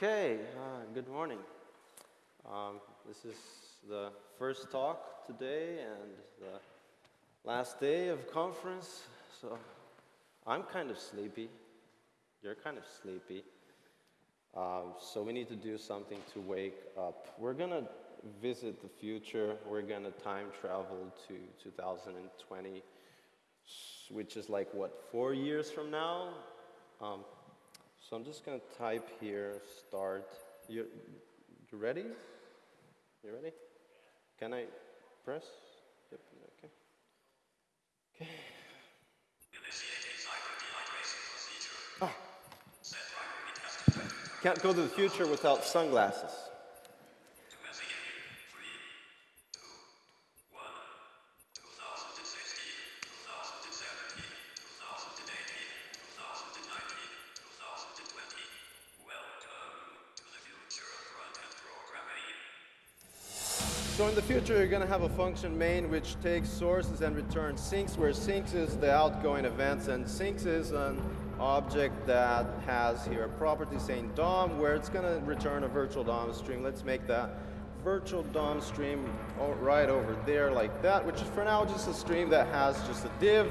Okay, uh, good morning. Um, this is the first talk today and the last day of conference, so I'm kind of sleepy. You're kind of sleepy. Um, so we need to do something to wake up. We're going to visit the future. We're going to time travel to 2020, which is like, what, four years from now? Um, so I'm just going to type here, start. You, you ready? You ready? Can I press? Yep, okay. Okay. Ah. Can't go to the future without sunglasses. Future, you're going to have a function main which takes sources and returns sinks, where sinks is the outgoing events, and sinks is an object that has here a property saying DOM, where it's going to return a virtual DOM stream. Let's make that virtual DOM stream right over there like that, which is for now just a stream that has just a div.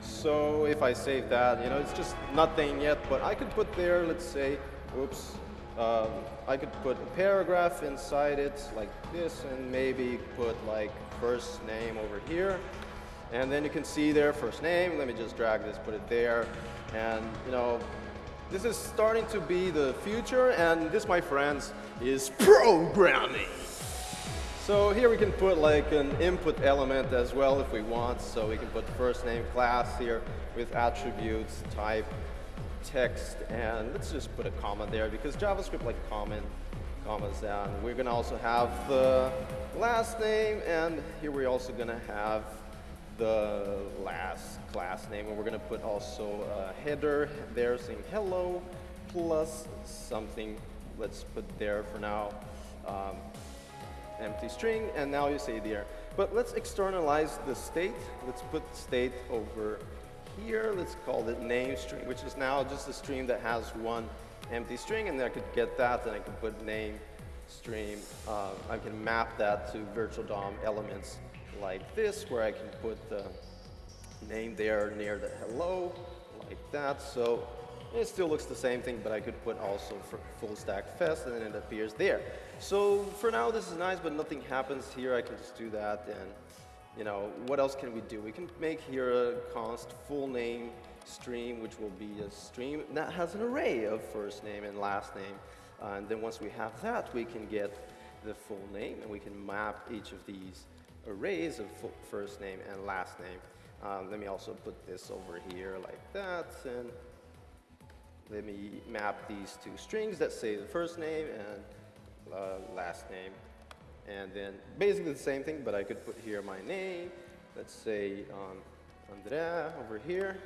So if I save that, you know, it's just nothing yet, but I could put there, let's say, oops, um, I could put a paragraph inside it like this and maybe put like first name over here. And then you can see there first name. Let me just drag this, put it there. And you know, this is starting to be the future and this, my friends, is programming. So here we can put like an input element as well if we want. So we can put first name class here with attributes, type, text, and let's just put a comma there because JavaScript like comment commas down. We're gonna also have the last name, and here we're also gonna have the last class name, and we're gonna put also a header there saying hello plus something. Let's put there for now. Um, empty string, and now you say there. But let's externalize the state. Let's put state over here, let's call it name string, which is now just a stream that has one empty string, and then I could get that, and I could put name stream. Uh, I can map that to virtual DOM elements like this, where I can put the name there near the hello, like that. So it still looks the same thing, but I could put also for full stack fest, and then it appears there. So for now, this is nice, but nothing happens here. I can just do that, and you know, what else can we do? We can make here a const full name stream, which will be a stream that has an array of first name and last name. Uh, and then once we have that, we can get the full name, and we can map each of these arrays of first name and last name. Um, let me also put this over here like that, and let me map these two strings that say the first name and uh, last name. And then basically the same thing, but I could put here my name. Let's say um, André over here,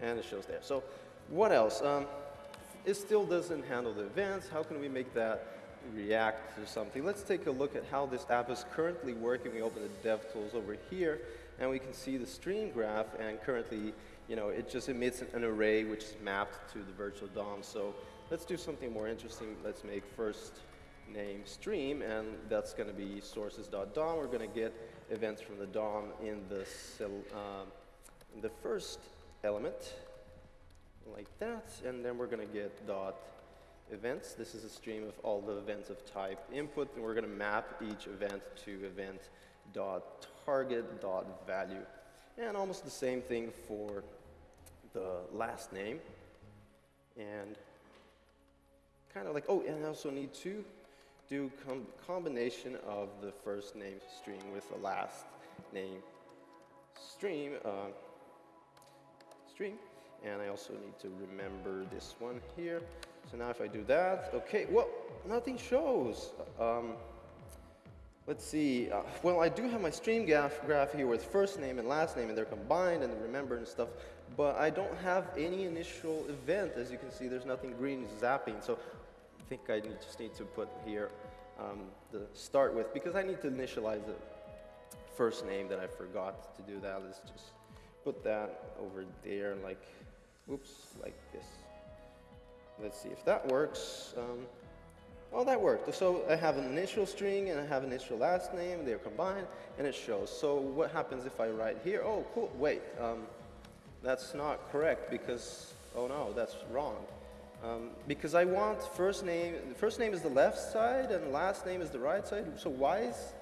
and it shows there. So what else? Um, it still doesn't handle the events. How can we make that react to something? Let's take a look at how this app is currently working. We open the DevTools over here, and we can see the stream graph, and currently, you know, it just emits an array which is mapped to the virtual DOM. So let's do something more interesting. Let's make first name stream, and that's going to be sources.dom. We're going to get events from the DOM in the, uh, in the first element, like that, and then we're going to get dot events. This is a stream of all the events of type input, and we're going to map each event to event dot target dot value. And almost the same thing for the last name. And kind of like, oh, and I also need to do com combination of the first name string with the last name stream uh, string. And I also need to remember this one here. So now if I do that, okay, well, nothing shows. Um, let's see, uh, well, I do have my stream graph, graph here with first name and last name, and they're combined and remember and stuff, but I don't have any initial event. As you can see, there's nothing green zapping. So think I need, just need to put here um, the start with because I need to initialize the first name that I forgot to do that. Let's just put that over there like, oops, like this. Let's see if that works. Um, well, that worked. So I have an initial string and I have an initial last name, they're combined, and it shows. So what happens if I write here? Oh, cool, wait, um, that's not correct because, oh no, that's wrong. Um, because I want first name, first name is the left side and last name is the right side. So why is,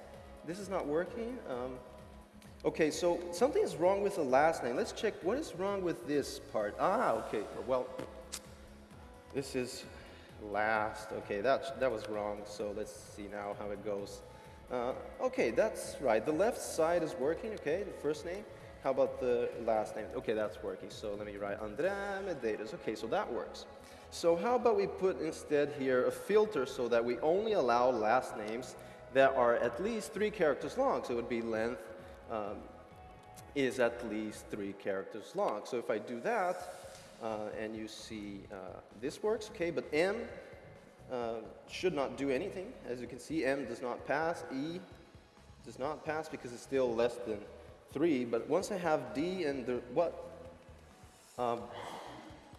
this is not working? Um, okay, so something is wrong with the last name. Let's check what is wrong with this part. Ah, okay, well, this is last. Okay, that, that was wrong. So let's see now how it goes. Uh, okay, that's right. The left side is working, okay, the first name. How about the last name? Okay, that's working. So let me write André Medeiros. Okay, so that works. So how about we put instead here a filter so that we only allow last names that are at least three characters long. So it would be length um, is at least three characters long. So if I do that, uh, and you see uh, this works, okay, but M uh, should not do anything. As you can see, M does not pass, E does not pass because it's still less than three, but once I have D and the what, um,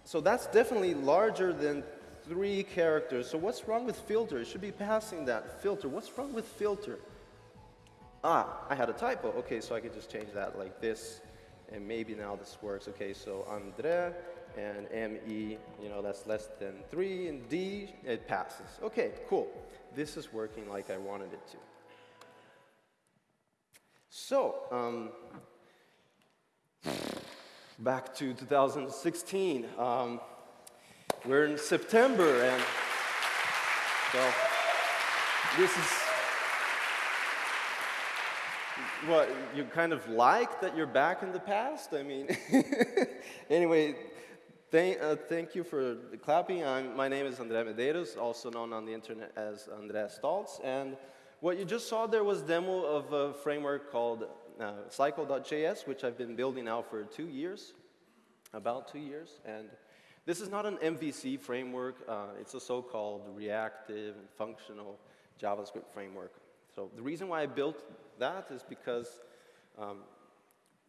so that's definitely larger than three characters. So what's wrong with filter? It should be passing that filter. What's wrong with filter? Ah, I had a typo. Okay, so I could just change that like this, and maybe now this works. Okay, so Andre and ME, you know, that's less than three, and D, it passes. Okay, cool. This is working like I wanted it to. So, um, back to 2016. Um, we're in September, and so this is what you kind of like that you're back in the past. I mean, anyway, thank, uh, thank you for clapping. I'm, my name is André Medeiros, also known on the internet as André Staltz, and what you just saw there was demo of a framework called uh, Cycle.js, which I've been building now for two years, about two years. And this is not an MVC framework. Uh, it's a so-called reactive and functional JavaScript framework. So the reason why I built that is because um,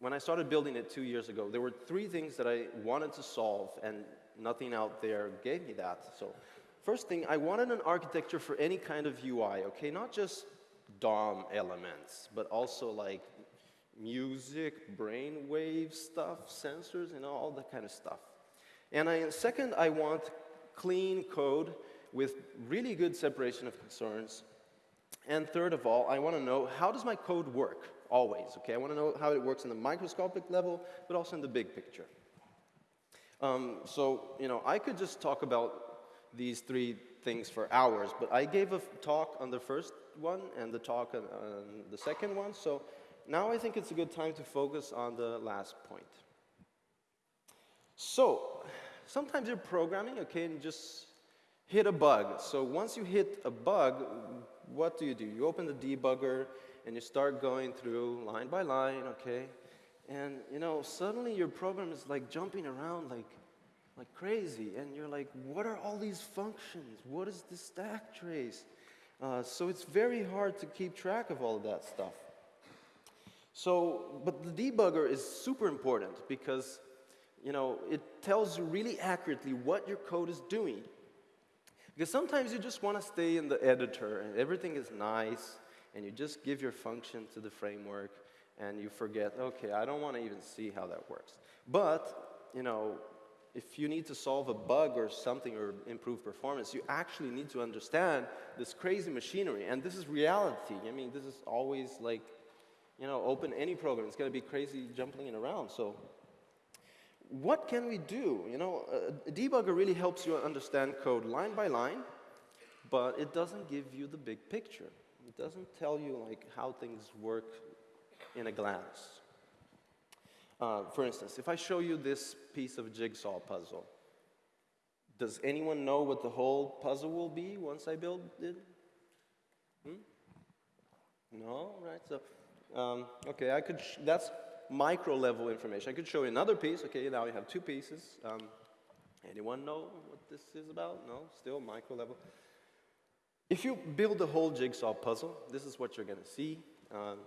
when I started building it two years ago, there were three things that I wanted to solve, and nothing out there gave me that. So first thing, I wanted an architecture for any kind of UI, okay? Not just DOM elements, but also like music, brainwave stuff, sensors, and all that kind of stuff. And I, second, I want clean code with really good separation of concerns. And third of all, I want to know how does my code work, always, okay? I want to know how it works in the microscopic level, but also in the big picture. Um, so, you know, I could just talk about these three things for hours, but I gave a talk on the first one and the talk on, on the second one, so now I think it's a good time to focus on the last point. So, sometimes you're programming, okay, and just hit a bug. So once you hit a bug, what do you do? You open the debugger and you start going through line by line, okay? And you know, suddenly your program is like jumping around like, like crazy. And you're like, what are all these functions? What is the stack trace? Uh, so it's very hard to keep track of all of that stuff. So, but the debugger is super important because, you know, it tells you really accurately what your code is doing. Because sometimes you just want to stay in the editor and everything is nice and you just give your function to the framework and you forget, okay, I don't want to even see how that works. But, you know, if you need to solve a bug or something or improve performance, you actually need to understand this crazy machinery. And this is reality. I mean, this is always like you know, open any program. It's going to be crazy jumping around. So what can we do? You know, a debugger really helps you understand code line by line, but it doesn't give you the big picture. It doesn't tell you like how things work in a glance. Uh, for instance, if I show you this piece of jigsaw puzzle, does anyone know what the whole puzzle will be once I build it? Hmm? No, right? So um, okay, I could, that's micro level information. I could show you another piece. Okay, now you have two pieces. Um, anyone know what this is about? No, still micro level. If you build the whole jigsaw puzzle, this is what you're going to see. Um,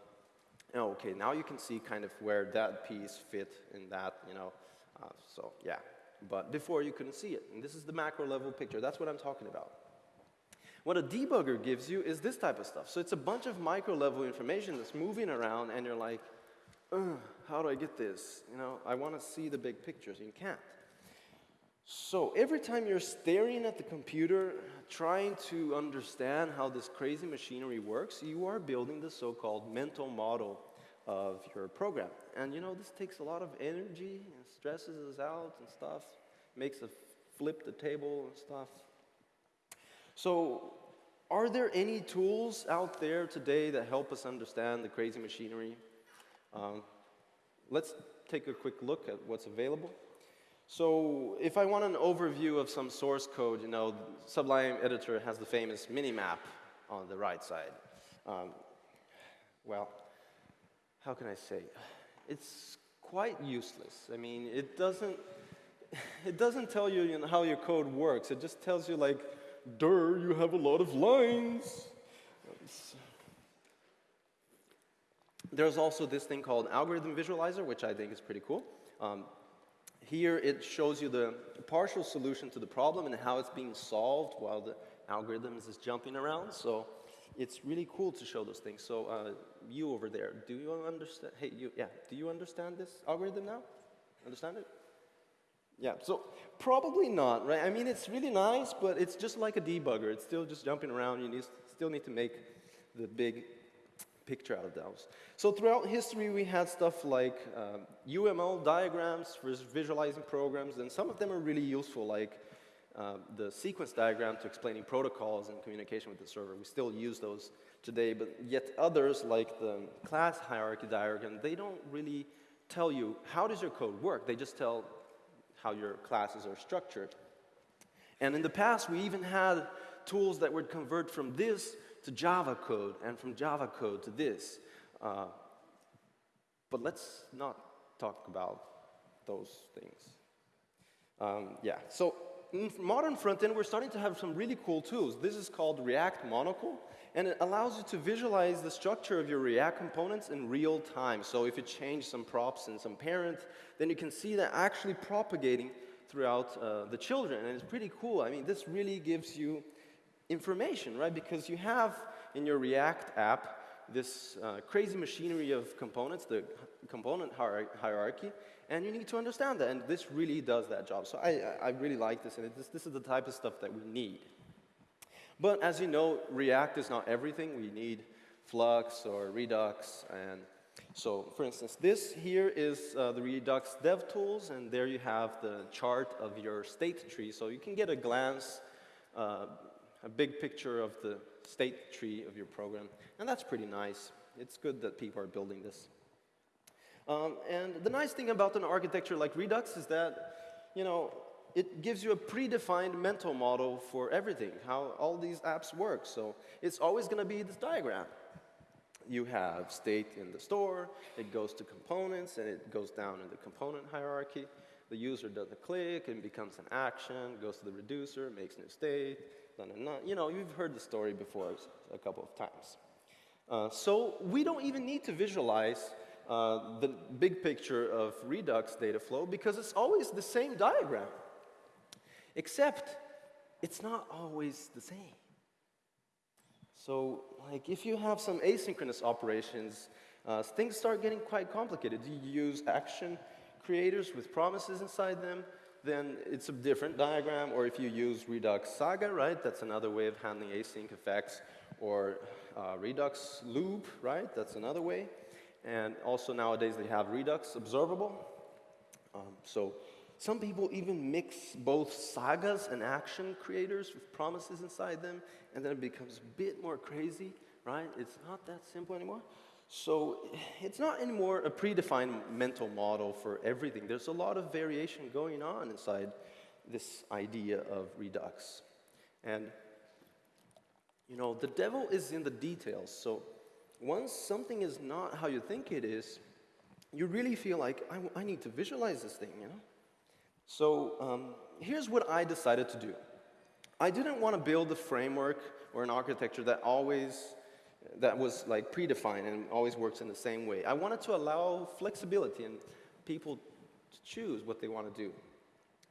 okay, now you can see kind of where that piece fit in that, you know. Uh, so, yeah. But before you couldn't see it. And this is the macro level picture. That's what I'm talking about. What a debugger gives you is this type of stuff. So it's a bunch of micro level information that's moving around and you're like, how do I get this? You know, I want to see the big pictures. You can't. So every time you're staring at the computer, trying to understand how this crazy machinery works, you are building the so-called mental model of your program. And you know, this takes a lot of energy and stresses us out and stuff, makes us flip the table and stuff. So are there any tools out there today that help us understand the crazy machinery? Um, let's take a quick look at what's available. So if I want an overview of some source code, you know, Sublime Editor has the famous mini-map on the right side. Um, well, how can I say? It's quite useless. I mean, it doesn't, it doesn't tell you, you know, how your code works. It just tells you like, "Dur, you have a lot of lines. There's also this thing called Algorithm Visualizer, which I think is pretty cool. Um, here it shows you the partial solution to the problem and how it's being solved while the algorithm is jumping around. So it's really cool to show those things. So uh, you over there, do you understand? Hey, you, yeah, do you understand this algorithm now? Understand it? Yeah, so probably not, right? I mean, it's really nice, but it's just like a debugger. It's still just jumping around. You need, still need to make the big picture out of those. So throughout history, we had stuff like um, UML diagrams for visualizing programs, and some of them are really useful, like uh, the sequence diagram to explaining protocols and communication with the server. We still use those today, but yet others, like the class hierarchy diagram, they don't really tell you how does your code work. They just tell how your classes are structured. And in the past, we even had tools that would convert from this to Java code and from Java code to this. Uh, but let's not talk about those things. Um, yeah, so in modern front-end, we're starting to have some really cool tools. This is called React Monocle, and it allows you to visualize the structure of your React components in real time. So if you change some props and some parent, then you can see that actually propagating throughout uh, the children, and it's pretty cool. I mean, this really gives you information, right? Because you have in your React app this uh, crazy machinery of components, the component hierarchy, and you need to understand that, and this really does that job. So I, I really like this, and this, this is the type of stuff that we need. But as you know, React is not everything. We need Flux or Redux, and so for instance, this here is uh, the Redux dev tools, and there you have the chart of your state tree, so you can get a glance uh, a big picture of the state tree of your program. And that's pretty nice. It's good that people are building this. Um, and the nice thing about an architecture like Redux is that, you know, it gives you a predefined mental model for everything, how all these apps work. So it's always going to be this diagram. You have state in the store, it goes to components, and it goes down in the component hierarchy. The user does a click and becomes an action, goes to the reducer, makes new state, you know, you've heard the story before a couple of times. Uh, so we don't even need to visualize uh, the big picture of Redux data flow because it's always the same diagram. Except it's not always the same. So like if you have some asynchronous operations, uh, things start getting quite complicated. Do You use action creators with promises inside them then it's a different diagram. Or if you use Redux Saga, right, that's another way of handling async effects. Or uh, Redux Loop, right, that's another way. And also nowadays they have Redux Observable. Um, so some people even mix both sagas and action creators with promises inside them, and then it becomes a bit more crazy, right? It's not that simple anymore. So it's not anymore a predefined mental model for everything. There's a lot of variation going on inside this idea of Redux. And, you know, the devil is in the details. So once something is not how you think it is, you really feel like, I, I need to visualize this thing, you know? So um, here's what I decided to do. I didn't want to build a framework or an architecture that always that was like predefined and always works in the same way. I wanted to allow flexibility and people to choose what they want to do.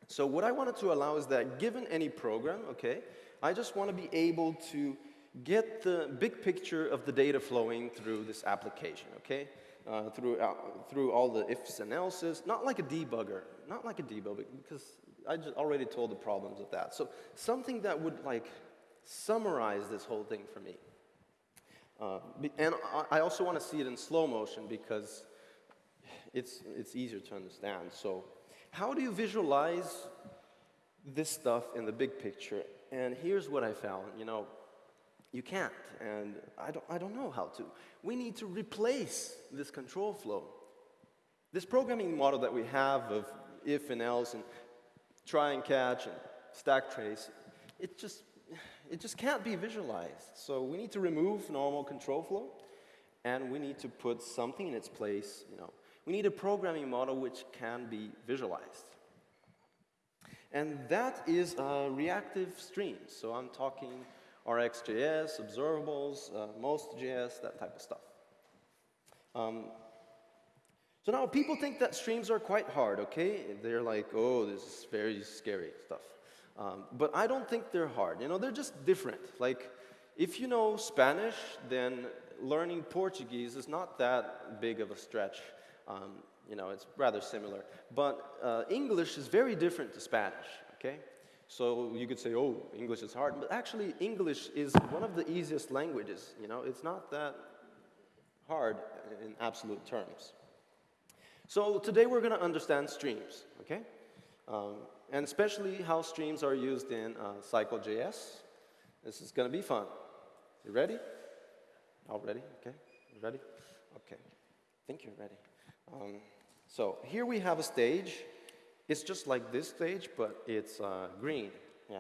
So what I wanted to allow is that given any program, okay, I just want to be able to get the big picture of the data flowing through this application, okay? Through, uh, through all the ifs and else's, not like a debugger, not like a debugger, because I just already told the problems of that. So something that would like summarize this whole thing for me. Uh, and I also want to see it in slow motion because it's, it's easier to understand. So how do you visualize this stuff in the big picture? And here's what I found, you know, you can't, and I don't, I don't know how to. We need to replace this control flow. This programming model that we have of if and else and try and catch and stack trace, it just, it just can't be visualized. So we need to remove normal control flow, and we need to put something in its place, you know. We need a programming model which can be visualized. And that is uh, reactive streams. So I'm talking RxJS, observables, uh, most.js, that type of stuff. Um, so now people think that streams are quite hard, okay? They're like, oh, this is very scary stuff. Um, but I don't think they're hard. You know, they're just different. Like, if you know Spanish, then learning Portuguese is not that big of a stretch. Um, you know, it's rather similar. But uh, English is very different to Spanish, okay? So you could say, oh, English is hard. But actually, English is one of the easiest languages. You know, it's not that hard in absolute terms. So today we're going to understand streams, okay? Um, and especially how streams are used in uh, Cycle.js. This is going to be fun. You ready? All ready? Okay. You ready? Okay. I think you're ready. Um, so here we have a stage. It's just like this stage, but it's uh, green. Yeah.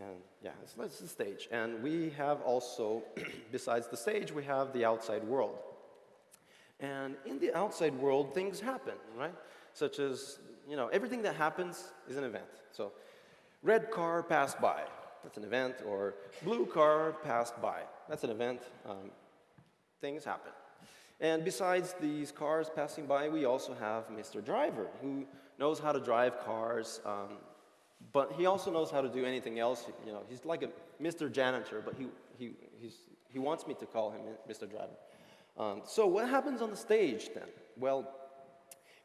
And yeah, it's, it's the stage. And we have also, besides the stage, we have the outside world. And in the outside world, things happen, right? Such as, you know, everything that happens is an event. So, red car passed by, that's an event, or blue car passed by, that's an event. Um, things happen. And besides these cars passing by, we also have Mr. Driver, who knows how to drive cars, um, but he also knows how to do anything else. You know, he's like a Mr. Janitor, but he, he, he wants me to call him Mr. Driver. Um, so what happens on the stage then? Well,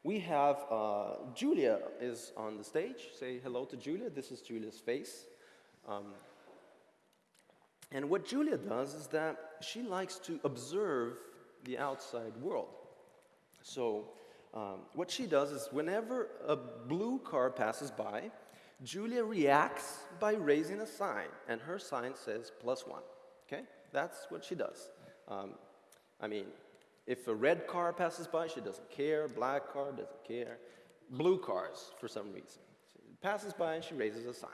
we have uh, Julia is on the stage. Say hello to Julia. This is Julia's face. Um, and what Julia does is that she likes to observe the outside world. So um, what she does is whenever a blue car passes by, Julia reacts by raising a sign, and her sign says plus one. Okay? That's what she does. Um, I mean, if a red car passes by, she doesn't care. Black car doesn't care. Blue cars, for some reason. She passes by and she raises a sign.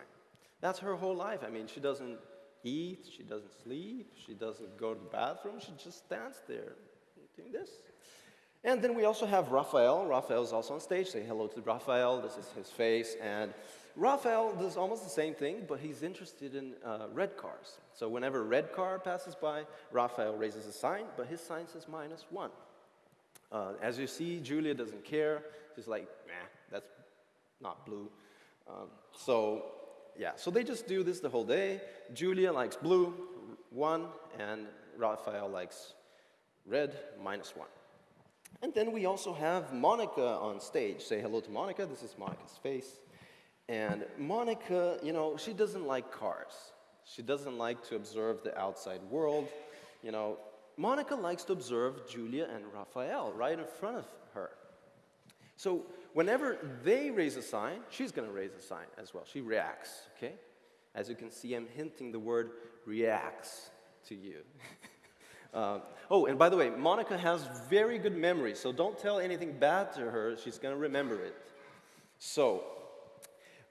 That's her whole life. I mean, she doesn't eat, she doesn't sleep, she doesn't go to the bathroom, she just stands there doing this. And then we also have Raphael. Raphael is also on stage. Say hello to Raphael. This is his face. And Raphael does almost the same thing, but he's interested in uh, red cars. So whenever a red car passes by, Raphael raises a sign, but his sign says minus one. Uh, as you see, Julia doesn't care. She's like, nah, that's not blue. Um, so yeah, so they just do this the whole day. Julia likes blue, one, and Raphael likes red, minus one. And then we also have Monica on stage. Say hello to Monica. This is Monica's face. And Monica, you know, she doesn't like cars. She doesn't like to observe the outside world. You know, Monica likes to observe Julia and Raphael right in front of her. So whenever they raise a sign, she's going to raise a sign as well. She reacts, okay? As you can see, I'm hinting the word reacts to you. uh, oh, and by the way, Monica has very good memory, so don't tell anything bad to her. She's going to remember it. So,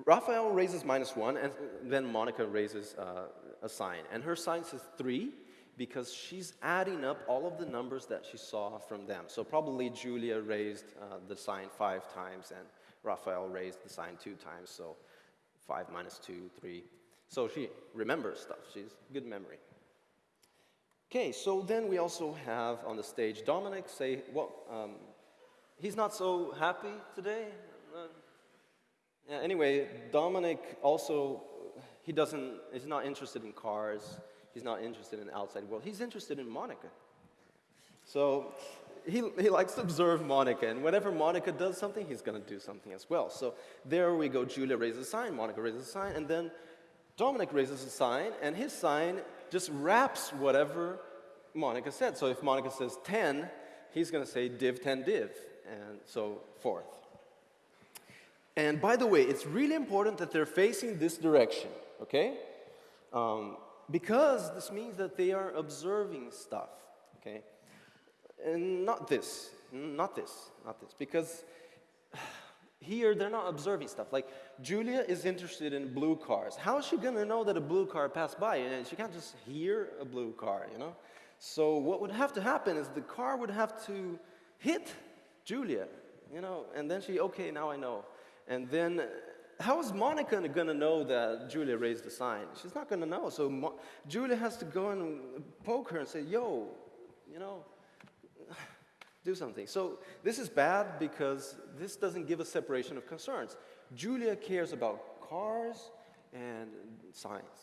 Raphael raises minus one, and then Monica raises uh, a sign. And her sign says three, because she's adding up all of the numbers that she saw from them. So probably Julia raised uh, the sign five times and Raphael raised the sign two times. So five minus two, three. So she remembers stuff. She's good memory. Okay, so then we also have on the stage Dominic say, well, um, he's not so happy today. Uh, Yeah, anyway, Dominic also, he doesn't, he's not interested in cars. He's not interested in the outside world. He's interested in Monica. So he, he likes to observe Monica, and whenever Monica does something, he's going to do something as well. So there we go. Julia raises a sign, Monica raises a sign, and then Dominic raises a sign, and his sign just wraps whatever Monica said. So if Monica says 10, he's going to say div 10 div, and so forth. And by the way, it's really important that they're facing this direction, okay? Um, because this means that they are observing stuff, okay? And not this, not this, not this, because here they're not observing stuff. Like Julia is interested in blue cars. How is she gonna know that a blue car passed by? And she can't just hear a blue car, you know? So what would have to happen is the car would have to hit Julia, you know, and then she, okay, now I know. And then how is Monica gonna know that Julia raised the sign? She's not gonna know. So Mo Julia has to go and poke her and say, yo, you know, do something. So this is bad because this doesn't give a separation of concerns. Julia cares about cars and science.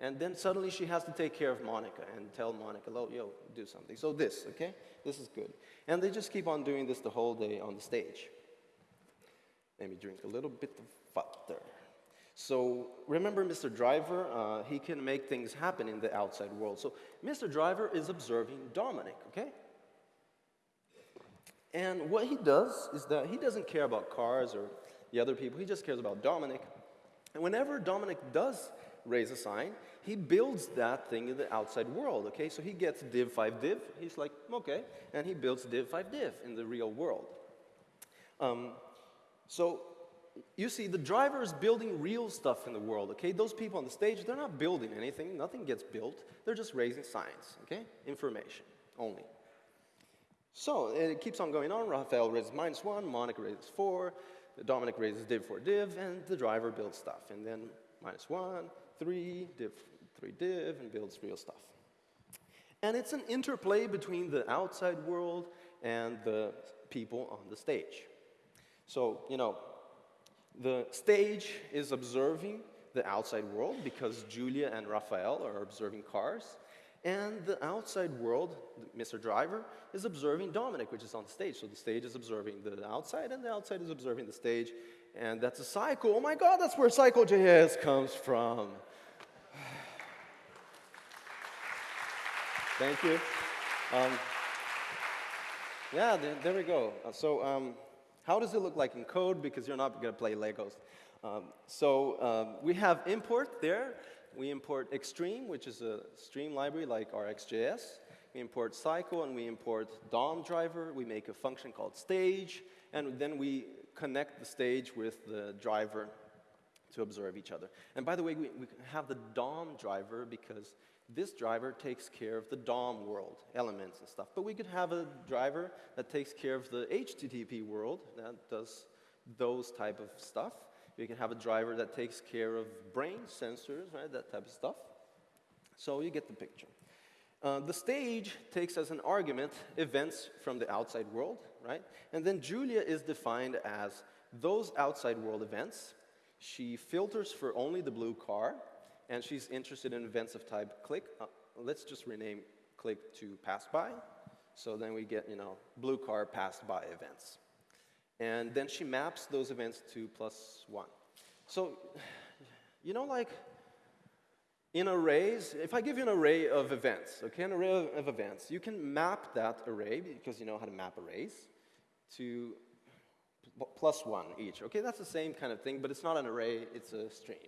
And then suddenly she has to take care of Monica and tell Monica, oh, yo, do something. So this, okay? This is good. And they just keep on doing this the whole day on the stage. Let me drink a little bit of water. So remember Mr. Driver, uh, he can make things happen in the outside world. So Mr. Driver is observing Dominic, okay? And what he does is that he doesn't care about cars or the other people, he just cares about Dominic. And whenever Dominic does raise a sign, he builds that thing in the outside world, okay? So he gets div 5 div, he's like, okay, and he builds div 5 div in the real world. Um, so you see, the driver is building real stuff in the world, okay? Those people on the stage, they're not building anything, nothing gets built, they're just raising signs, okay? Information only. So it keeps on going on. Raphael raises minus one, Monica raises four, Dominic raises div for div, and the driver builds stuff. And then minus one, three, div, three div, and builds real stuff. And it's an interplay between the outside world and the people on the stage. So, you know, the stage is observing the outside world because Julia and Raphael are observing cars. And the outside world, Mr. Driver, is observing Dominic, which is on the stage. So the stage is observing the outside, and the outside is observing the stage. And that's a cycle. Oh my God, that's where Cycle.js comes from. Thank you. Um, yeah, there, there, we go. Uh, so um, how does it look like in code? Because you're not going to play Legos. Um, so um, we have import there. We import xstream, which is a stream library like RxJS. We import Cycle and we import DOM driver. We make a function called stage. And then we connect the stage with the driver to observe each other. And by the way, we, we have the DOM driver because this driver takes care of the DOM world, elements and stuff. But we could have a driver that takes care of the HTTP world, that does those type of stuff. You can have a driver that takes care of brain sensors, right, that type of stuff. So you get the picture. Uh, the stage takes as an argument events from the outside world, right? And then Julia is defined as those outside world events. She filters for only the blue car, and she's interested in events of type click. Uh, let's just rename click to pass by. So then we get, you know, blue car passed by events. And then she maps those events to plus one. So, you know, like in arrays, if I give you an array of events, okay, an array of, events, you can map that array, because you know how to map arrays, to plus one each. Okay, that's the same kind of thing, but it's not an array, it's a string.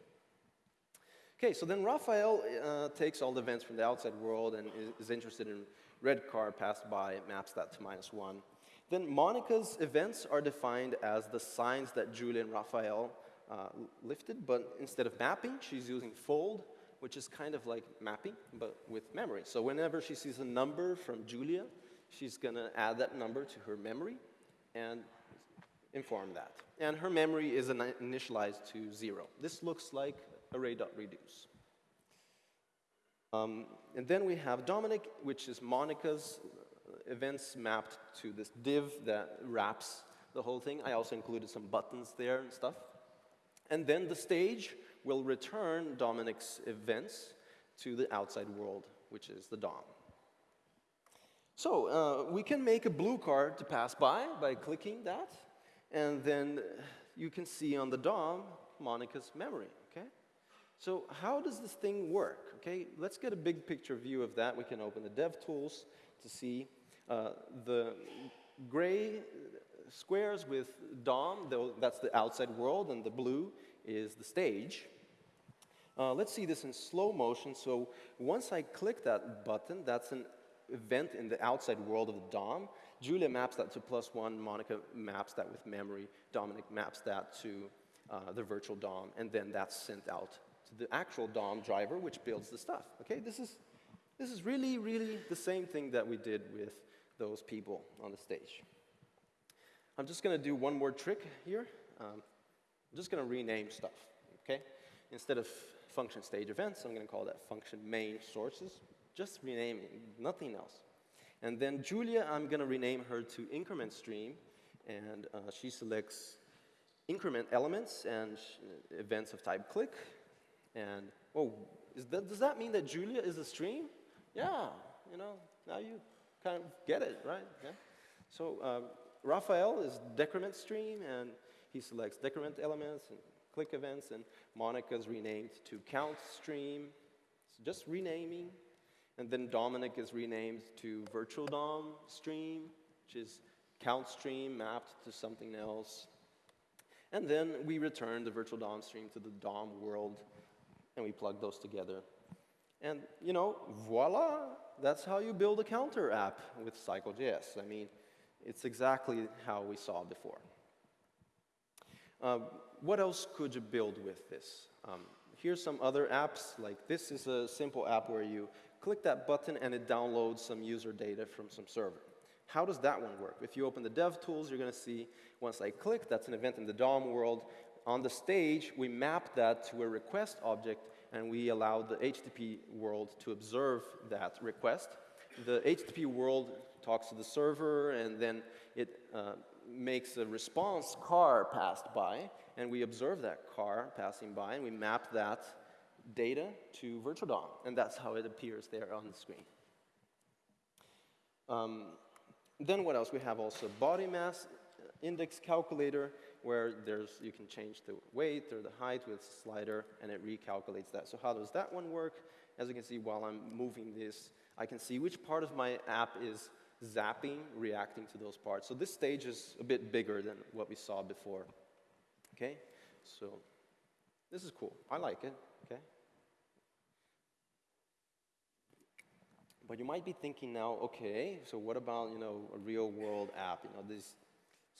Okay, so then Raphael uh, takes all the events from the outside world and is, is interested in red car passed by, maps that to minus one. Then Monica's events are defined as the signs that Julia and Raphael uh, lifted, but instead of mapping, she's using fold, which is kind of like mapping, but with memory. So whenever she sees a number from Julia, she's gonna add that number to her memory and inform that. And her memory is initialized to zero. This looks like array.reduce. Um, and then we have Dominic, which is Monica's events mapped to this div that wraps the whole thing. I also included some buttons there and stuff. And then the stage will return Dominic's events to the outside world, which is the DOM. So uh, we can make a blue card to pass by by clicking that, and then you can see on the DOM Monica's memory, okay? So how does this thing work, okay? Let's get a big picture view of that. We can open the DevTools to see uh, the gray squares with DOM, that's the outside world, and the blue is the stage. Uh, let's see this in slow motion. So once I click that button, that's an event in the outside world of the DOM. Julia maps that to plus one, Monica maps that with memory, Dominic maps that to uh, the virtual DOM, and then that's sent out to the actual DOM driver, which builds the stuff. Okay, this is, this is really, really the same thing that we did with those people on the stage. I'm just going to do one more trick here. Um, I'm just going to rename stuff, okay? Instead of function stage events, I'm going to call that function main sources. Just renaming, nothing else. And then Julia, I'm going to rename her to increment stream, and uh, she selects increment elements and events of type click. And, oh, that, does that mean that Julia is a stream? Yeah, you know, now you kind of get it, right? Yeah. So um, Raphael is decrement stream, and he selects decrement elements and click events, and Monica's renamed to count stream. So just renaming. And then Dominic is renamed to virtual DOM stream, which is count stream mapped to something else. And then we return the virtual DOM stream to the DOM world, and we plug those together. And, you know, voila, that's how you build a counter app with Cycle.js. I mean, it's exactly how we saw before. Uh, what else could you build with this? Um, here's some other apps, like this is a simple app where you click that button and it downloads some user data from some server. How does that one work? If you open the dev tools, you're going to see once I click, that's an event in the DOM world. On the stage, we map that to a request object and we allow the HTTP world to observe that request. The HTTP world talks to the server, and then it uh, makes a response car passed by, and we observe that car passing by, and we map that data to virtual DOM, and that's how it appears there on the screen. Um, then what else? We have also body mass index calculator, where there's, you can change the weight or the height with slider, and it recalculates that. So how does that one work? As you can see, while I'm moving this, I can see which part of my app is zapping, reacting to those parts. So this stage is a bit bigger than what we saw before. Okay? So this is cool. I like it. Okay? But you might be thinking now, okay, so what about, you know, a real world app? You know, these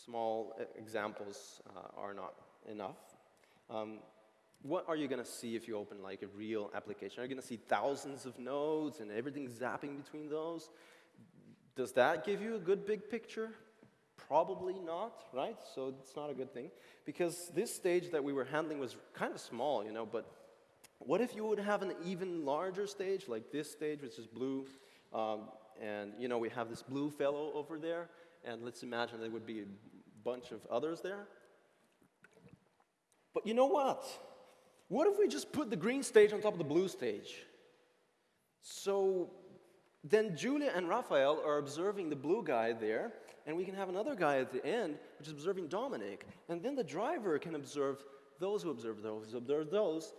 small examples uh, are not enough. Um, what are you going to see if you open like a real application? Are you going to see thousands of nodes and everything zapping between those? Does that give you a good big picture? Probably not, right? So it's not a good thing. Because this stage that we were handling was kind of small, you know, but what if you would have an even larger stage, like this stage, which is blue, um, and, you know, we have this blue fellow over there, and let's imagine there would be a bunch of others there. But you know what? What if we just put the green stage on top of the blue stage? So then Julia and Raphael are observing the blue guy there, and we can have another guy at the end, which is observing Dominic. And then the driver can observe those who observe those, who observe those.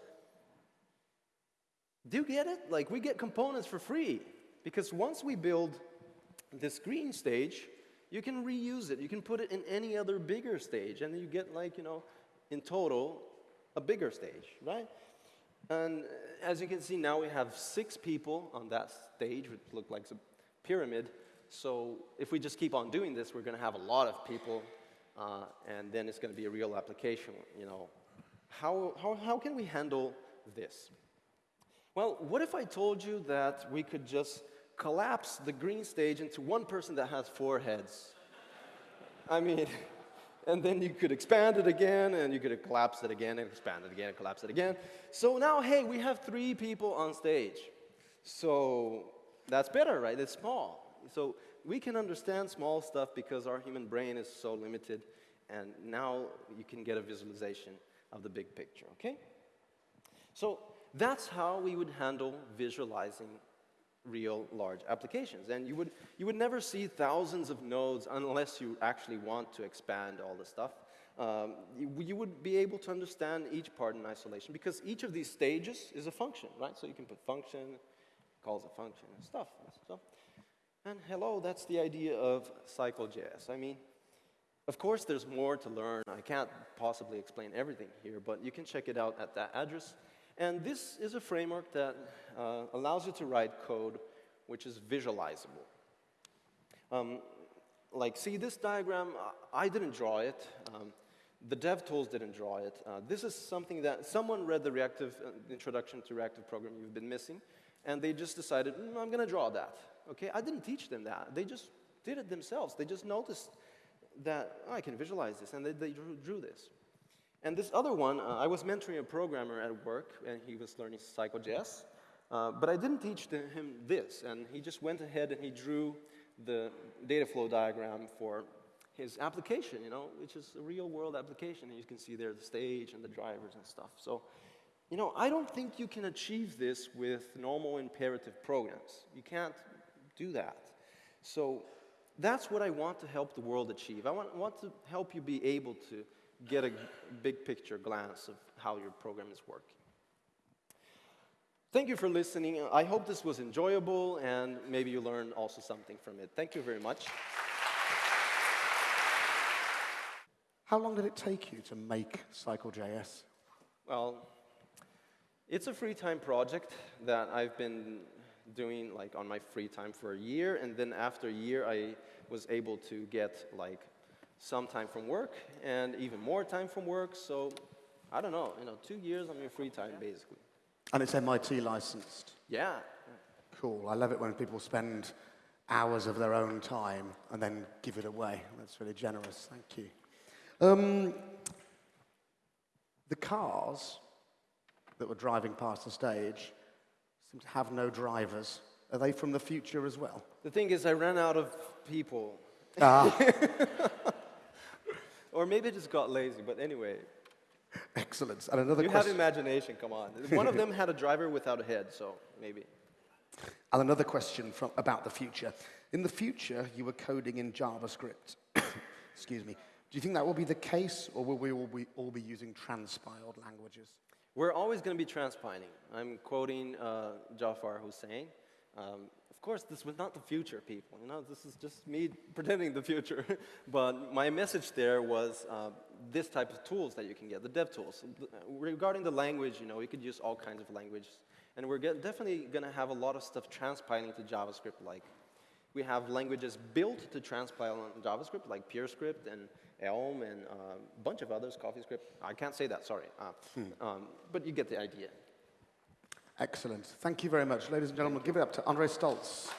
Do you get it? Like, we get components for free. Because once we build this green stage, you can reuse it. You can put it in any other bigger stage, and you get, like, you know, in total, a bigger stage, right? And as you can see now, we have six people on that stage, which look like a pyramid. So if we just keep on doing this, we're going to have a lot of people, uh, and then it's going to be a real application. You know, how, how, how can we handle this? Well, what if I told you that we could just collapse the green stage into one person that has four heads? I mean, and then you could expand it again, and you could collapse it again, and expand it again, and collapse it again. So now, hey, we have three people on stage. So that's better, right? It's small. So we can understand small stuff because our human brain is so limited, and now you can get a visualization of the big picture, okay? So that's how we would handle visualizing real large applications. And you would, you would never see thousands of nodes unless you actually want to expand all the stuff. Um, you, you, would be able to understand each part in isolation because each of these stages is a function, right? So you can put function, calls a function, and stuff. So, and hello, that's the idea of Cycle.js. I mean, of course, there's more to learn. I can't possibly explain everything here, but you can check it out at that address. And this is a framework that uh, allows you to write code which is visualizable. Um, like, see this diagram, I didn't draw it. Um, the dev tools didn't draw it. Uh, this is something that someone read the reactive uh, introduction to reactive programming you've been missing, and they just decided, mm, I'm going to draw that. Okay, I didn't teach them that. They just did it themselves. They just noticed that oh, I can visualize this, and they, they drew, drew this. And this other one, uh, I was mentoring a programmer at work, and he was learning Cycle.js. Uh, but I didn't teach the, him this, and he just went ahead and he drew the data flow diagram for his application, you know, which is a real world application. And you can see there the stage and the drivers and stuff. So, you know, I don't think you can achieve this with normal imperative programs. You can't do that. So that's what I want to help the world achieve. I want, want to help you be able to get a big picture glance of how your program is working. Thank you for listening. I hope this was enjoyable and maybe you learned also something from it. Thank you very much. How long did it take you to make Cycle.js? Well, it's a free time project that I've been doing like on my free time for a year and then after a year I was able to get like some time from work and even more time from work. So I don't know, you know, two years on your free time, basically. And it's MIT licensed? Yeah. Cool. I love it when people spend hours of their own time and then give it away. That's really generous. Thank you. Um, the cars that were driving past the stage seem to have no drivers. Are they from the future as well? The thing is, I ran out of people. Ah. Or maybe it just got lazy, but anyway. Excellent. And another you question. have imagination, come on. One of them had a driver without a head, so maybe. And another question from, about the future. In the future, you were coding in JavaScript. Excuse me. Do you think that will be the case, or will we all be, all be using transpiled languages? We're always going to be transpiling. I'm quoting uh, Jafar Husain. Um, of course, this was not the future, people. You know, this is just me pretending the future. but my message there was uh, this type of tools that you can get, the dev tools. Regarding the language, you know, we could use all kinds of languages. And we're definitely going to have a lot of stuff transpiling to JavaScript like. We have languages built to transpile on JavaScript, like PureScript and Elm and uh, a bunch of others, CoffeeScript. I can't say that, sorry. Uh, hmm. um, but you get the idea. Excellent. Thank you very much. Ladies and gentlemen, give it up to André Staltz.